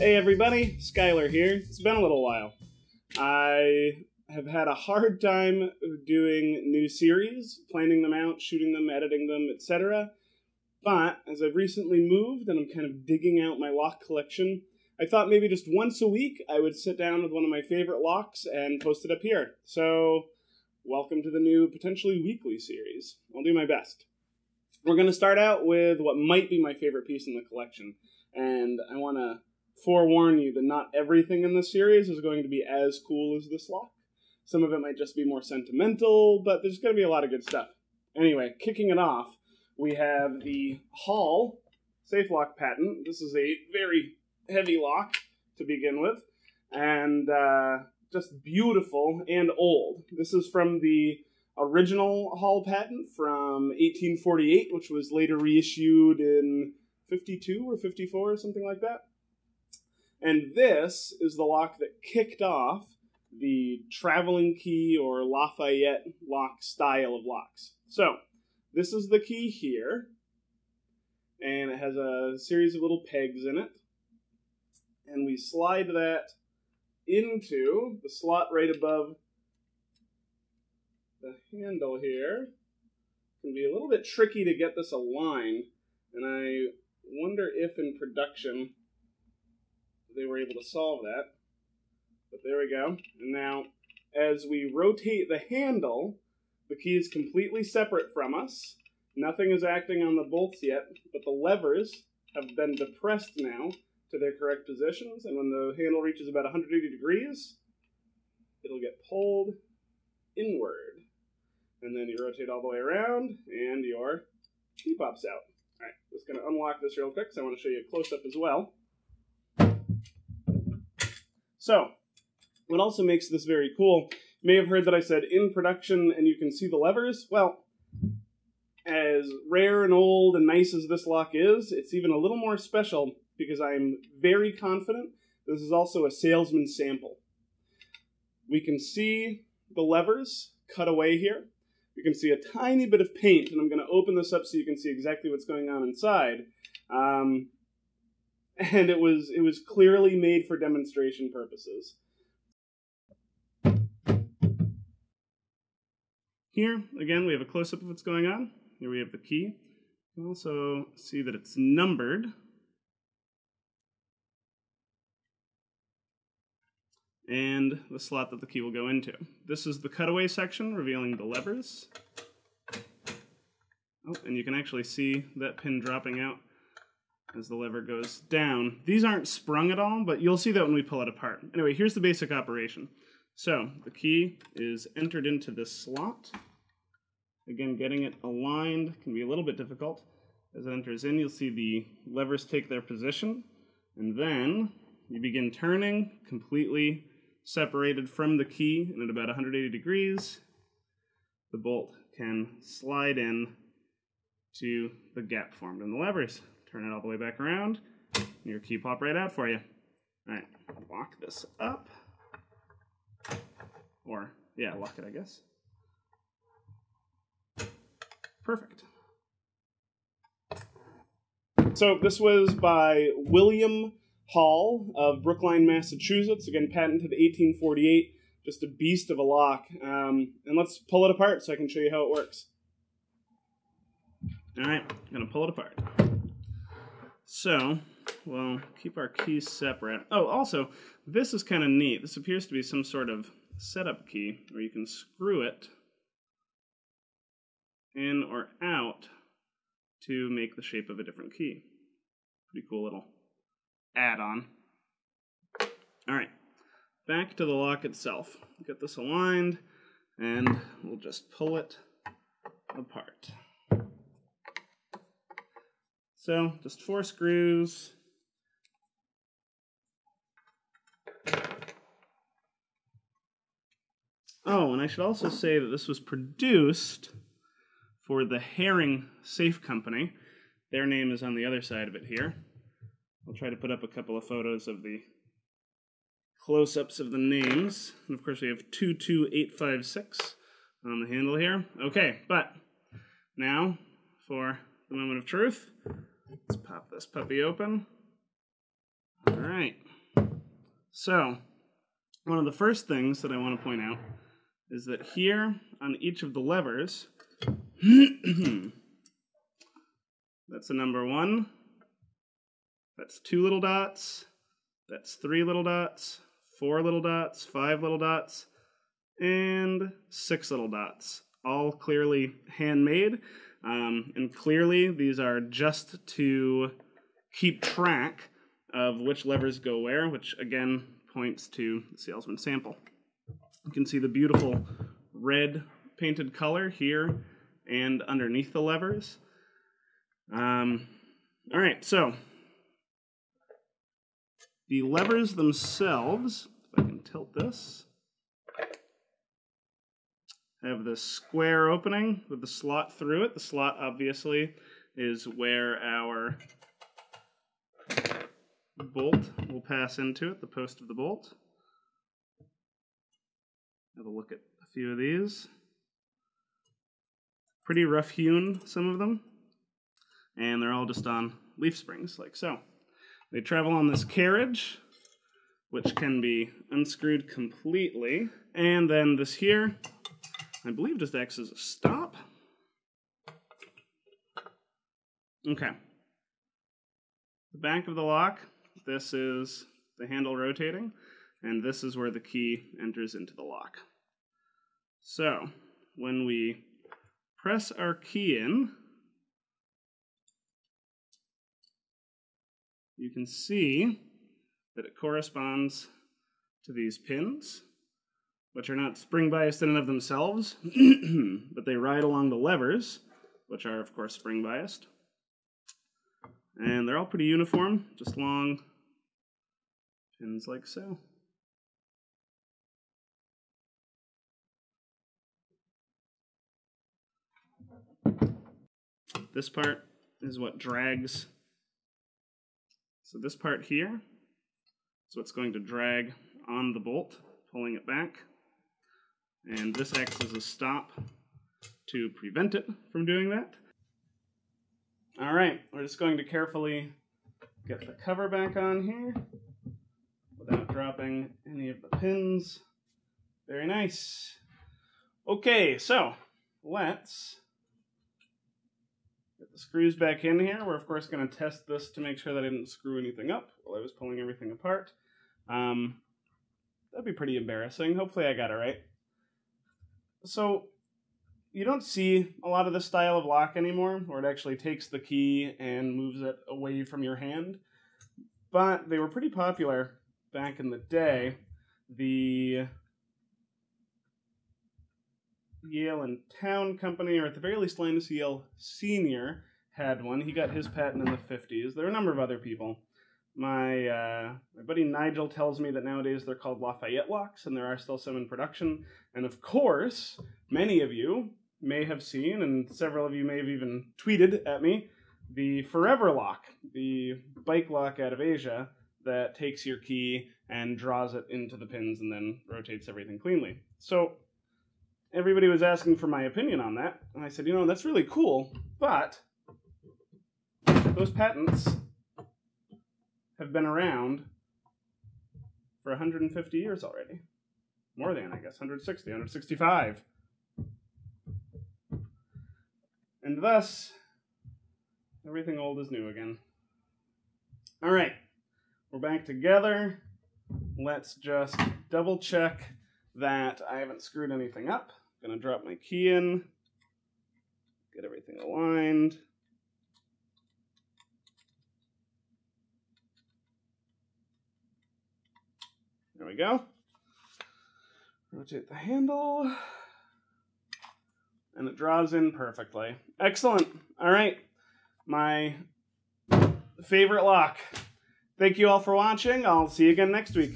Hey everybody, Skylar here. It's been a little while. I have had a hard time doing new series, planning them out, shooting them, editing them, etc. But as I've recently moved and I'm kind of digging out my lock collection, I thought maybe just once a week I would sit down with one of my favorite locks and post it up here. So, welcome to the new potentially weekly series. I'll do my best. We're going to start out with what might be my favorite piece in the collection, and I want to forewarn you that not everything in this series is going to be as cool as this lock. Some of it might just be more sentimental, but there's going to be a lot of good stuff. Anyway, kicking it off, we have the Hall safe lock patent. This is a very heavy lock to begin with, and uh, just beautiful and old. This is from the original Hall patent from 1848, which was later reissued in 52 or 54 or something like that. And this is the lock that kicked off the traveling key or Lafayette lock style of locks. So, this is the key here, and it has a series of little pegs in it. And we slide that into the slot right above the handle here. Can be a little bit tricky to get this aligned, and I wonder if in production they were able to solve that. But there we go. And now, as we rotate the handle, the key is completely separate from us. Nothing is acting on the bolts yet, but the levers have been depressed now to their correct positions. And when the handle reaches about 180 degrees, it'll get pulled inward. And then you rotate all the way around, and your key pops out. All right, just going to unlock this real quick, so I want to show you a close-up as well. So, what also makes this very cool, you may have heard that I said in production and you can see the levers. Well, as rare and old and nice as this lock is, it's even a little more special because I'm very confident this is also a salesman sample. We can see the levers cut away here. You can see a tiny bit of paint, and I'm going to open this up so you can see exactly what's going on inside. Um, and it was it was clearly made for demonstration purposes. Here, again, we have a close-up of what's going on. Here we have the key. You can also see that it's numbered. And the slot that the key will go into. This is the cutaway section, revealing the levers. Oh, and you can actually see that pin dropping out as the lever goes down. These aren't sprung at all, but you'll see that when we pull it apart. Anyway, here's the basic operation. So the key is entered into this slot. Again, getting it aligned can be a little bit difficult. As it enters in, you'll see the levers take their position, and then you begin turning completely separated from the key, and at about 180 degrees, the bolt can slide in to the gap formed in the levers. Turn it all the way back around, and your key pop right out for you. All right, lock this up. Or, yeah, lock it, I guess. Perfect. So this was by William Hall of Brookline, Massachusetts. Again, patented 1848. Just a beast of a lock. Um, and let's pull it apart so I can show you how it works. All right, I'm gonna pull it apart. So, we'll keep our keys separate. Oh, also, this is kind of neat. This appears to be some sort of setup key where you can screw it in or out to make the shape of a different key. Pretty cool little add-on. All right, back to the lock itself. Get this aligned, and we'll just pull it apart. So just four screws. Oh, and I should also say that this was produced for the Herring Safe Company. Their name is on the other side of it here. I'll try to put up a couple of photos of the close-ups of the names. And of course we have 22856 on the handle here. Okay, but now for the moment of truth. Let's pop this puppy open. All right. So, one of the first things that I want to point out is that here on each of the levers, that's a number one, that's two little dots, that's three little dots, four little dots, five little dots, and six little dots, all clearly handmade. Um, and clearly, these are just to keep track of which levers go where, which again points to the salesman sample. You can see the beautiful red painted color here and underneath the levers. Um, all right, so the levers themselves, if I can tilt this, have this square opening with the slot through it. The slot obviously is where our bolt will pass into it, the post of the bolt. Have a look at a few of these. Pretty rough hewn, some of them. And they're all just on leaf springs, like so. They travel on this carriage, which can be unscrewed completely. And then this here, I believe just acts as a stop. Okay. The back of the lock, this is the handle rotating, and this is where the key enters into the lock. So, when we press our key in, you can see that it corresponds to these pins which are not spring biased in and of themselves, but they ride along the levers, which are, of course, spring biased. And they're all pretty uniform, just long pins like so. This part is what drags. So this part here is what's going to drag on the bolt, pulling it back and this acts as a stop to prevent it from doing that. All right, we're just going to carefully get the cover back on here without dropping any of the pins. Very nice. Okay, so let's screws back in here. We're of course going to test this to make sure that I didn't screw anything up while I was pulling everything apart. Um, that'd be pretty embarrassing. Hopefully I got it right. So you don't see a lot of this style of lock anymore, where it actually takes the key and moves it away from your hand. But they were pretty popular back in the day. The Yale and Towne Company, or at the very least Linus Yale Sr., had one. He got his patent in the 50s. There are a number of other people. My uh, my buddy Nigel tells me that nowadays they're called Lafayette locks, and there are still some in production. And of course, many of you may have seen, and several of you may have even tweeted at me, the Forever lock, the bike lock out of Asia that takes your key and draws it into the pins and then rotates everything cleanly. So everybody was asking for my opinion on that, and I said, you know, that's really cool, but those patents have been around for 150 years already. More than, I guess, 160, 165. And thus, everything old is new again. All right, we're back together. Let's just double check that I haven't screwed anything up. I'm gonna drop my key in, get everything aligned. We go. Rotate the handle. And it draws in perfectly. Excellent. All right. My favorite lock. Thank you all for watching. I'll see you again next week.